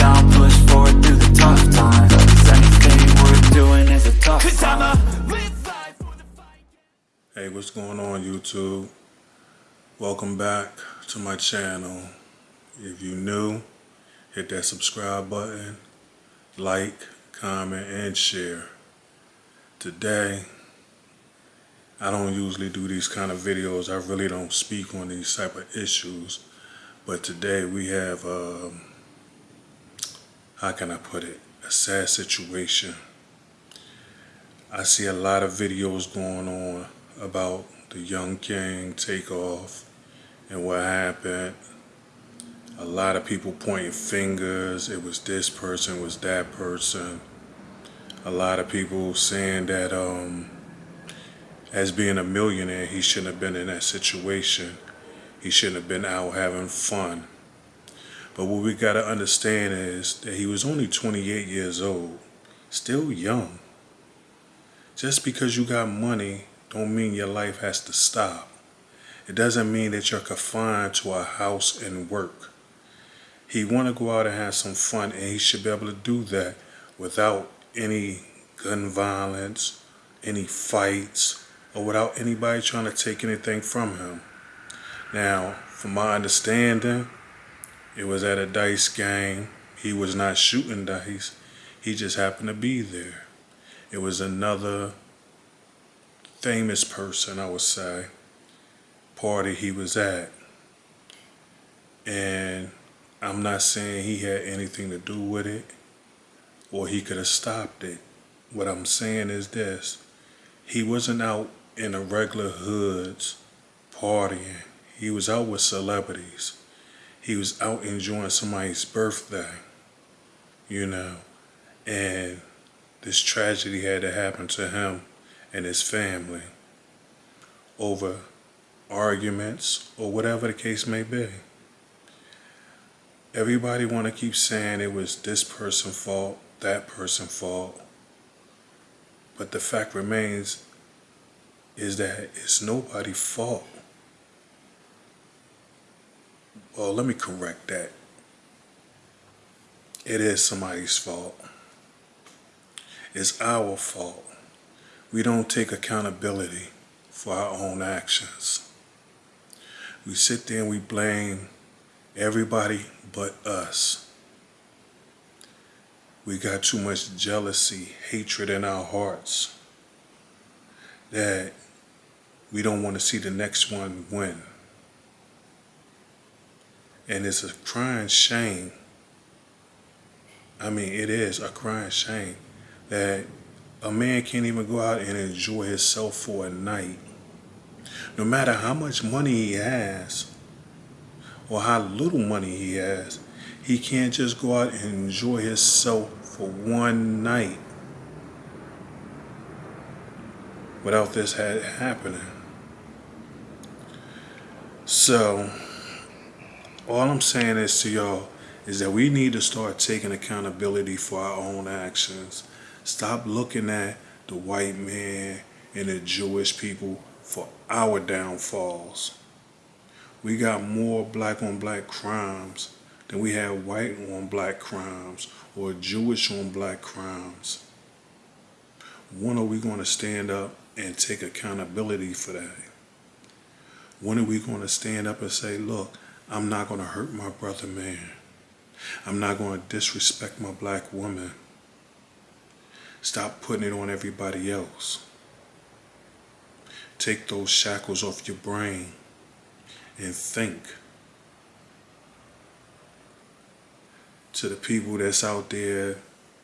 down, push forward through the tough times Cause anything worth doing is a tough Cause I'm a live life for the fight Hey, what's going on YouTube? Welcome back to my channel. If you're new, hit that subscribe button, like, comment, and share. Today, I don't usually do these kind of videos. I really don't speak on these type of issues. But today we have, um, how can I put it, a sad situation. I see a lot of videos going on about the Young King takeoff and what happened. A lot of people pointing fingers. It was this person, was that person. A lot of people saying that um, as being a millionaire, he shouldn't have been in that situation. He shouldn't have been out having fun. But what we got to understand is that he was only 28 years old, still young. Just because you got money don't mean your life has to stop. It doesn't mean that you're confined to a house and work. He want to go out and have some fun and he should be able to do that without any gun violence, any fights, or without anybody trying to take anything from him. Now, from my understanding, it was at a dice game. He was not shooting dice. He just happened to be there. It was another famous person, I would say, party he was at. And I'm not saying he had anything to do with it or he could have stopped it. What I'm saying is this. He wasn't out in the regular hoods partying. He was out with celebrities. He was out enjoying somebody's birthday, you know, and this tragedy had to happen to him and his family over arguments or whatever the case may be. Everybody want to keep saying it was this person's fault, that person's fault. But the fact remains is that it's nobody's fault. Well, let me correct that. It is somebody's fault. It's our fault. We don't take accountability for our own actions. We sit there and we blame everybody but us. We got too much jealousy, hatred in our hearts that we don't want to see the next one win. And it's a crying shame. I mean, it is a crying shame that a man can't even go out and enjoy himself for a night. No matter how much money he has or how little money he has, he can't just go out and enjoy himself for one night without this happening. So, all I'm saying is to y'all is that we need to start taking accountability for our own actions. Stop looking at the white man and the Jewish people for our downfalls. We got more black on black crimes than we have white on black crimes or Jewish on black crimes. When are we going to stand up and take accountability for that? When are we going to stand up and say, look, I'm not going to hurt my brother man. I'm not going to disrespect my black woman. Stop putting it on everybody else. Take those shackles off your brain and think. To the people that's out there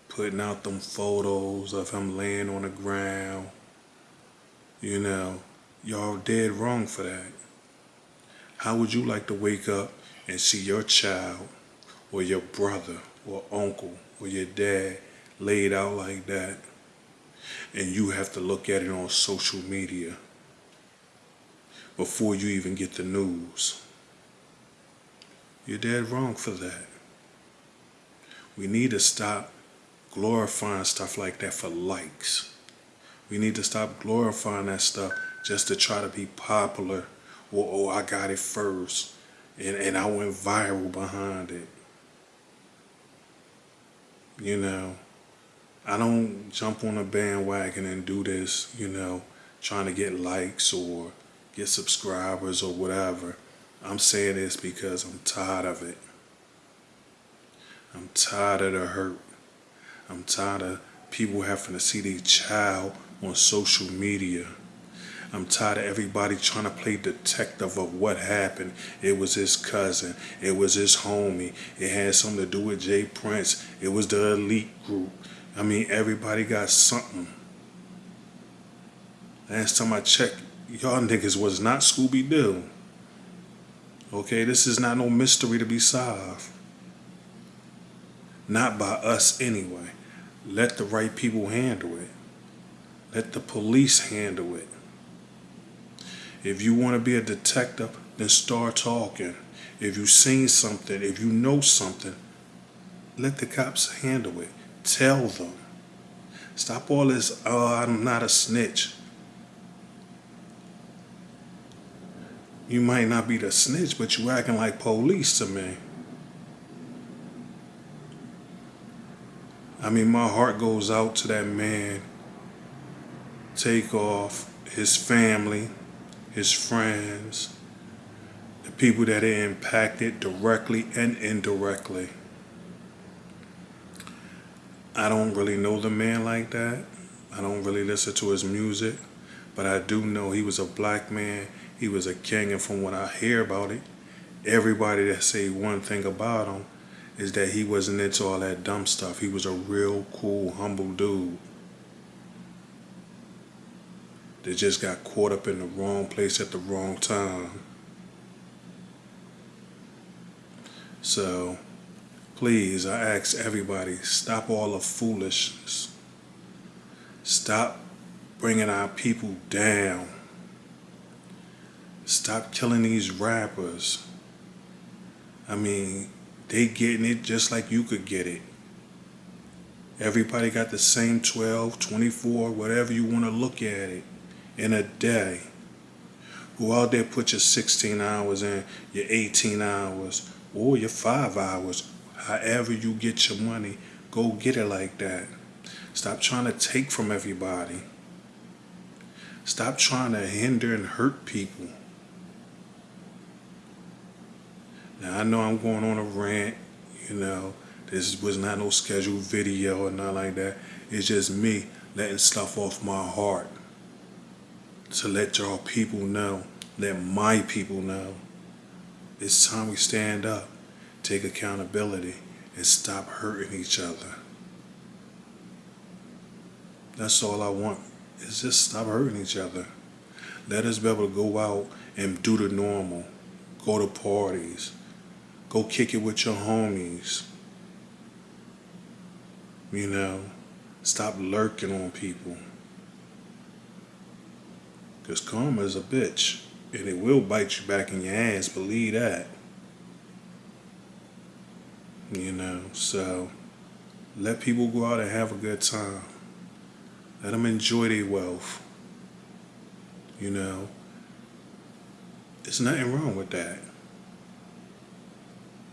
putting out them photos of him laying on the ground, you know, y'all dead wrong for that. How would you like to wake up and see your child or your brother or uncle or your dad laid out like that and you have to look at it on social media before you even get the news? You're dead wrong for that. We need to stop glorifying stuff like that for likes. We need to stop glorifying that stuff just to try to be popular or oh, I got it first and, and I went viral behind it. You know, I don't jump on a bandwagon and do this, you know, trying to get likes or get subscribers or whatever. I'm saying this because I'm tired of it. I'm tired of the hurt. I'm tired of people having to see their child on social media. I'm tired of everybody trying to play detective of what happened. It was his cousin. It was his homie. It had something to do with J. Prince. It was the elite group. I mean, everybody got something. Last time I checked, y'all niggas was not Scooby Doo. Okay, this is not no mystery to be solved. Not by us anyway. Let the right people handle it. Let the police handle it. If you want to be a detective, then start talking. If you've seen something, if you know something, let the cops handle it. Tell them. Stop all this, oh, I'm not a snitch. You might not be the snitch, but you acting like police to me. I mean, my heart goes out to that man. Takeoff his family, his friends, the people that are impacted directly and indirectly. I don't really know the man like that. I don't really listen to his music, but I do know he was a black man. He was a king, and from what I hear about it, everybody that say one thing about him is that he wasn't into all that dumb stuff. He was a real cool, humble dude that just got caught up in the wrong place at the wrong time. So, please, I ask everybody, stop all the foolishness. Stop bringing our people down. Stop killing these rappers. I mean, they getting it just like you could get it. Everybody got the same 12, 24, whatever you want to look at it in a day. Go out there, put your 16 hours in, your 18 hours, or your five hours. However you get your money, go get it like that. Stop trying to take from everybody. Stop trying to hinder and hurt people. Now I know I'm going on a rant, you know. This was not no scheduled video or nothing like that. It's just me letting stuff off my heart. To let y'all people know, let my people know. It's time we stand up, take accountability, and stop hurting each other. That's all I want, is just stop hurting each other. Let us be able to go out and do the normal. Go to parties, Go kick it with your homies. You know, stop lurking on people. Because karma is a bitch. And it will bite you back in your ass, believe that. You know, so let people go out and have a good time. Let them enjoy their wealth. You know, there's nothing wrong with that.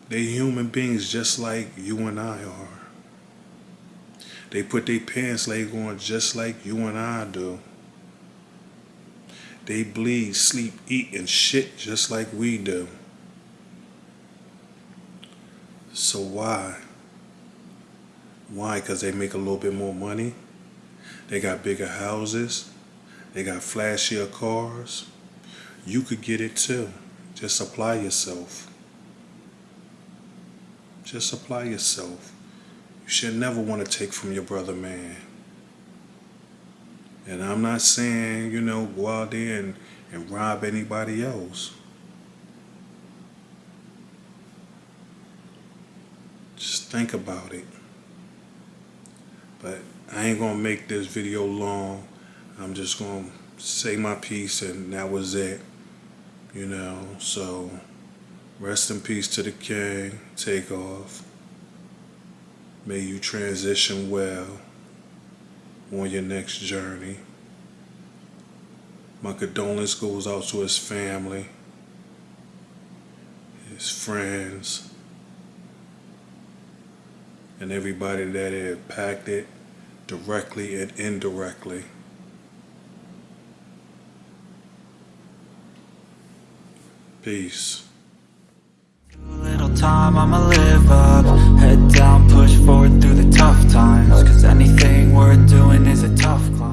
They're human beings just like you and I are. They put their pants leg on just like you and I do. They bleed, sleep, eat, and shit just like we do. So why? Why? Because they make a little bit more money. They got bigger houses. They got flashier cars. You could get it too. Just apply yourself. Just apply yourself. You should never want to take from your brother, man. And I'm not saying, you know, go out there and, and rob anybody else. Just think about it. But I ain't going to make this video long. I'm just going to say my piece and that was it. You know, so... Rest in peace to the king. Takeoff. May you transition well on your next journey. My condolence goes out to his family, his friends, and everybody that it impacted directly and indirectly. Peace. little time, I'ma live up Head down, push forward tough times Cause anything worth doing is a tough climb